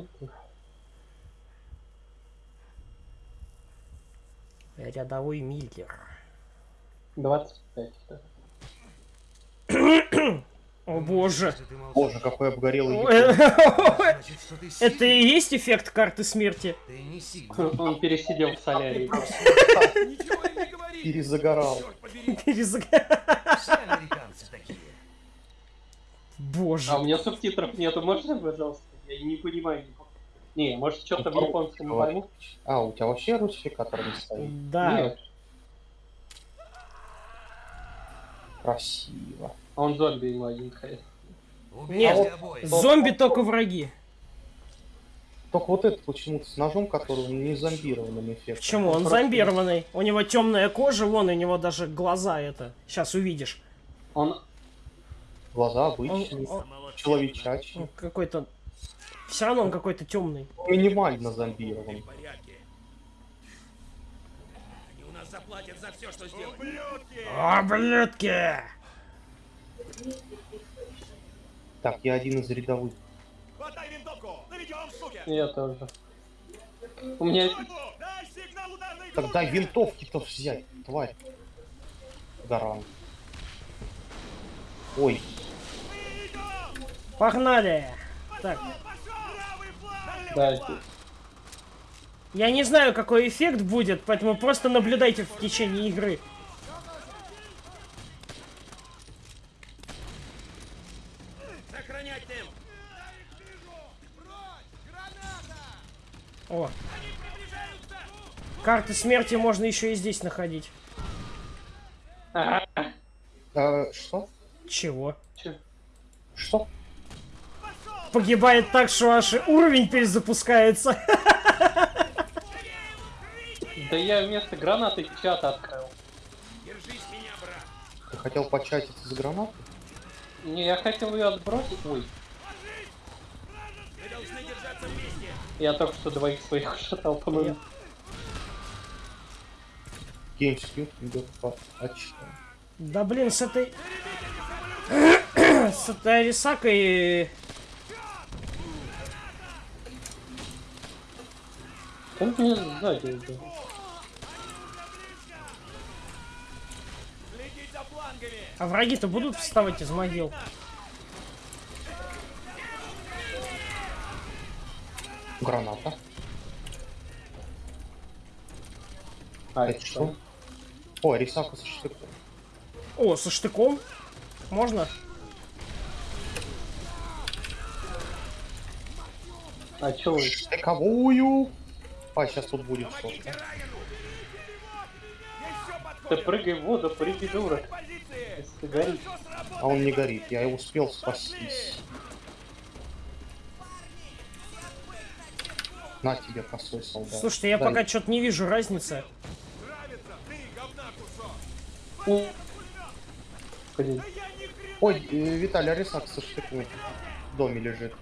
ты. Рядовой Миллер. 25. да. О боже. Боже, какой обгорелый Это и есть эффект карты смерти? Он пересидел в солярии. Ничего им не говори! Перезагорал. Черт побери! Перезаг- Все американцы такие. А у Боже. меня субтитров нету, можно, пожалуйста? Я не понимаю. Не, может что-то в японском пойму? А, у тебя вообще русификатор не стоит? Да. Нет, Красиво. а он зомби ему один ходит. Нет, Убейте обоих. Зомби только враги. Только вот этот почему-то с ножом, который не зомбированным эффектом. Почему? Он просто- зомбированный. У него темная кожа, вон у него даже глаза это. Сейчас увидишь. Он Глаза Он, обычные, он- человечачьи. он какой-то. Все равно он какой-то темный. Минимально зомбирован. Они у нас заплатят за все, что сделали. О, блядки! Так, я один из рядовых. Хватай винтовку! Наведем, суки! я тоже. У меня Дай сигнал ударной Так дай винтовки-то взять, тварь. Гарант. Ой, Погнали! Так, Правый фланг! да, я не знаю, какой эффект будет, поэтому просто наблюдайте в течение игры. О. Карты смерти можно еще и здесь находить. А, что? Чего? Чё? Что? Погибает так, что аж уровень перезапускается. Да я вместо гранаты чат открыл. Держись меня, брат! Ты хотел початить из гранаты? Не, я хотел ее отбросить. Ой, я только что двоих своих шатал, по-моему. Геймскью идет по очкам. Да блин, с этой... с этой Арисакой... Он мне сзади флангами! А враги-то будут вставать из могил? Граната. А, Это что? О, Рисака со штыком. О, со штыком? Можно? А чё вы? Штыковую! А, сейчас тут будет что-то. Ты прыгай в воду, прыгай, дура. Если сработало! А он не горит, я и успел спастись. На тебе косой солдат. Слушайте, я Дай. пока что-то не вижу разницы. Нравится! Ты, говна кусок! О. Блин, Да Ой, э, Виталий, Рисак со штыком в доме лежит.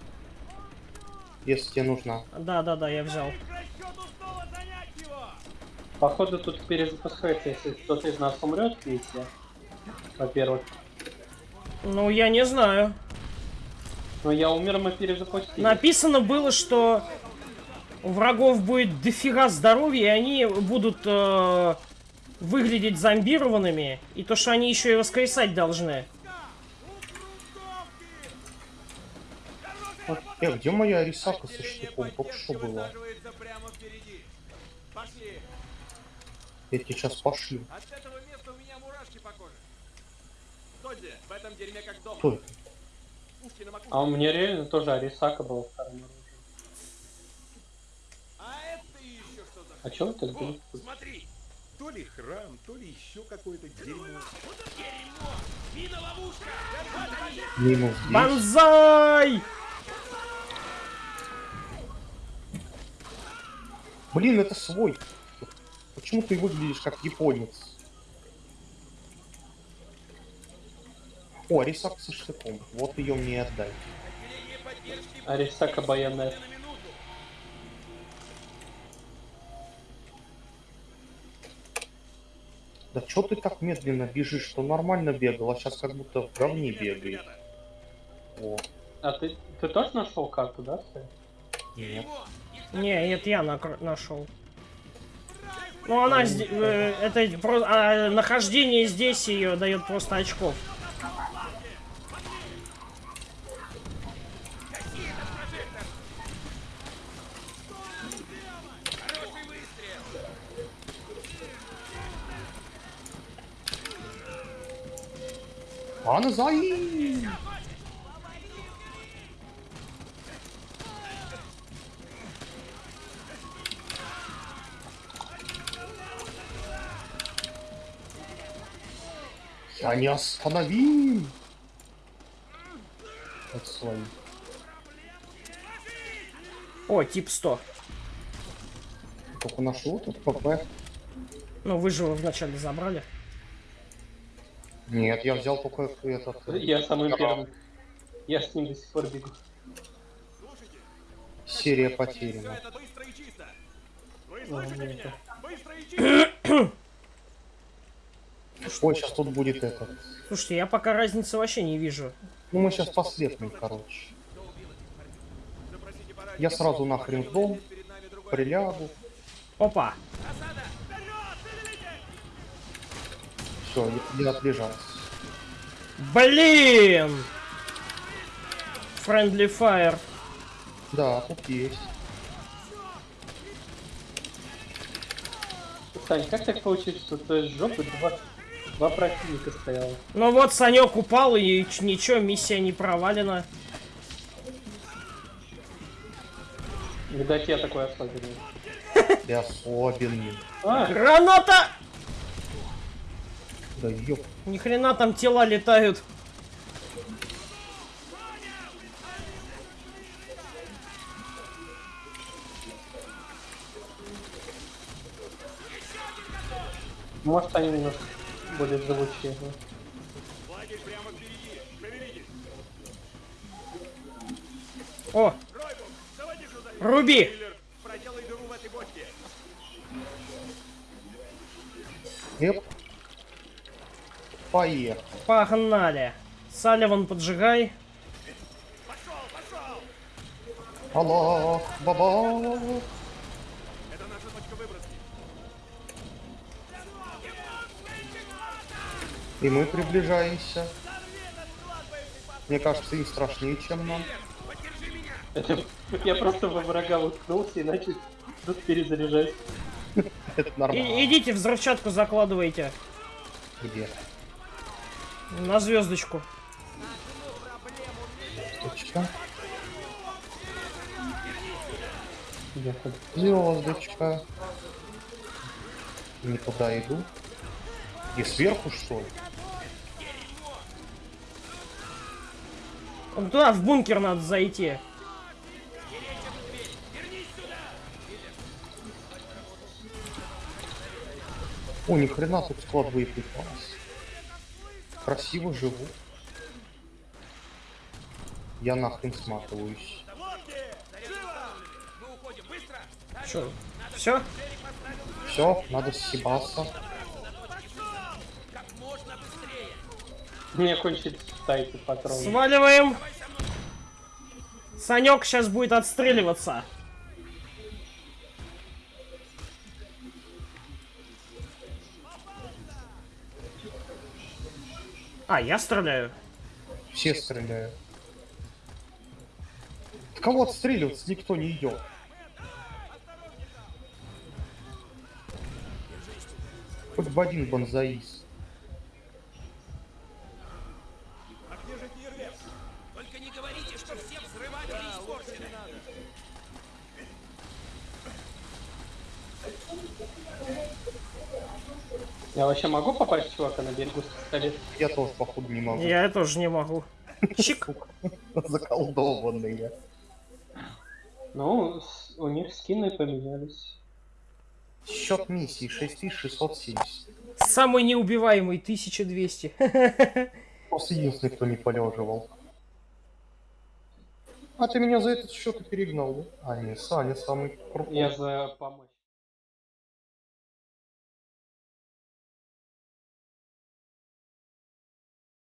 Если тебе нужна. Да-да-да, я взял. Походу тут перезапускается, если кто-то из нас умрет, если. Во-первых. Ну, я не знаю. Но я умер, мы перезапустили. Написано было, что у врагов будет дофига здоровья, и они будут э, выглядеть зомбированными, и то, что они еще и воскресать должны. Э, где моя Рисака со штыком? Только что было. Пошли! Я тебе сейчас пошлю. От этого места у меня мурашки по коже. Додзи, в этом дерьме как дома. Кто. А у меня реально тоже Арисака был вторым оружием. А это еще что за... А чё так Вот, смотри. То ли храм, то ли еще какое-то дерьмо. Дерьмо! Мина-ловушка! Минус 10. Банзай! Блин, это свой. Почему ты выглядишь как японец? О, Рисак со штыком. Вот ее мне и отдай. Арисака на минуту. Да чё ты так медленно бежишь, что нормально бегал, а сейчас как будто в говне бегает. О, А ты, ты тоже нашел карту, да? Нет. Не, это я нашел. Ну она э, это про- а, нахождение здесь ее дает просто очков. Анзай! Я не остановим! Это свои. О, тип 100. Только нашел тут ПП. Ну вы же его вначале забрали. Нет, я взял только этот... э, Я самый Да. первый. Я с ним до сих пор бегу. Серия потеряна. это быстро и чисто. Вы слышите меня? Быстро и чисто. Ой, сейчас тут будет этот. Слушайте, я пока разницы вообще не вижу. Ну мы сейчас последним, короче. Я сразу нахрен в дом, Перед нами другой. прилягу. Опа. Все, я отлежался. Блин! Friendly Fire. Да, тут есть. Сань, как так получилось, что ты жопы два, два противника стояло? Ну вот, Санек упал, и ничего, миссия не провалена. Видать, я такой особенный. Ты особенный. А, Граната! Да ёп. Ни хрена там тела летают. может они немножко впереди. Шевелитесь. О, руби! Киллер, проделай дыру в этой бочке. Эп. Поехал. Погнали. Салливан, поджигай. Аллах, баба. И мы приближаемся. Мне кажется, им страшнее, чем нам. Это, я просто во врага уткнулся и начал тут перезаряжать. Это нормально. И- идите, взрывчатку закладывайте. Где? На звездочку. Точка. Я хоть- Звездочка. Не туда иду. И сверху, что ли? Туда, в бункер надо зайти. О, ни хрена тут склад боеприпасов. Красиво живу. Я нахрен сматываюсь. Что? Все? Все, надо съебаться. У меня кончились тайты патроны. Сваливаем. Санек сейчас будет отстреливаться. А, я стреляю. Все стреляют. Кого отстреливаться никто не идет. Хоть бы один бонзаис. Я вообще могу попасть чувака на берегу с пистолета? Я тоже, походу, не могу. Я тоже не могу. Чик. Заколдованные. Ну, у них скины поменялись. Счет миссии 6670. Самый неубиваемый 1200. Просто единственный, кто не полеживал. А ты меня за этот счет и перегнал, да? А, не, Саня самый крутой. Я за помощь.